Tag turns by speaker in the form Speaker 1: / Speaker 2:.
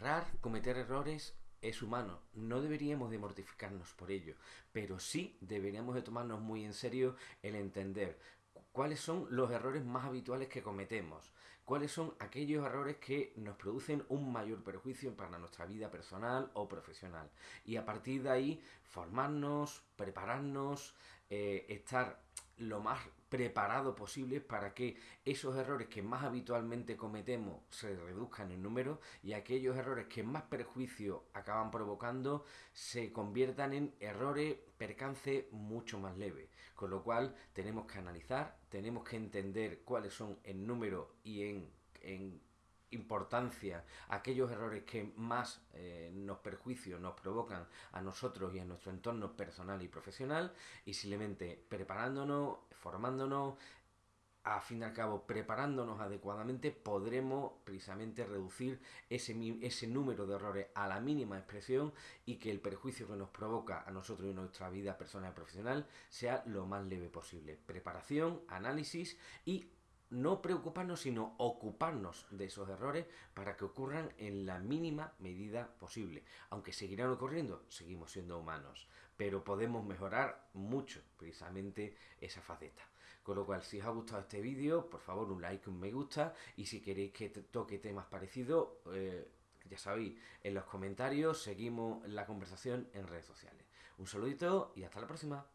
Speaker 1: errar, cometer errores es humano, no deberíamos de mortificarnos por ello, pero sí deberíamos de tomarnos muy en serio el entender cuáles son los errores más habituales que cometemos, cuáles son aquellos errores que nos producen un mayor perjuicio para nuestra vida personal o profesional. Y a partir de ahí formarnos, prepararnos, eh, estar lo más preparado posible para que esos errores que más habitualmente cometemos se reduzcan en número y aquellos errores que más perjuicio acaban provocando se conviertan en errores, percance mucho más leves. Con lo cual tenemos que analizar, tenemos que entender cuáles son en número y en, en importancia aquellos errores que más eh, nos perjuicios nos provocan a nosotros y a nuestro entorno personal y profesional y simplemente preparándonos, formándonos, a fin y al cabo preparándonos adecuadamente podremos precisamente reducir ese, ese número de errores a la mínima expresión y que el perjuicio que nos provoca a nosotros y a nuestra vida personal y profesional sea lo más leve posible. Preparación, análisis y no preocuparnos, sino ocuparnos de esos errores para que ocurran en la mínima medida posible. Aunque seguirán ocurriendo, seguimos siendo humanos, pero podemos mejorar mucho precisamente esa faceta. Con lo cual, si os ha gustado este vídeo, por favor un like, un me gusta y si queréis que toque temas parecidos, eh, ya sabéis, en los comentarios seguimos la conversación en redes sociales. Un saludito y hasta la próxima.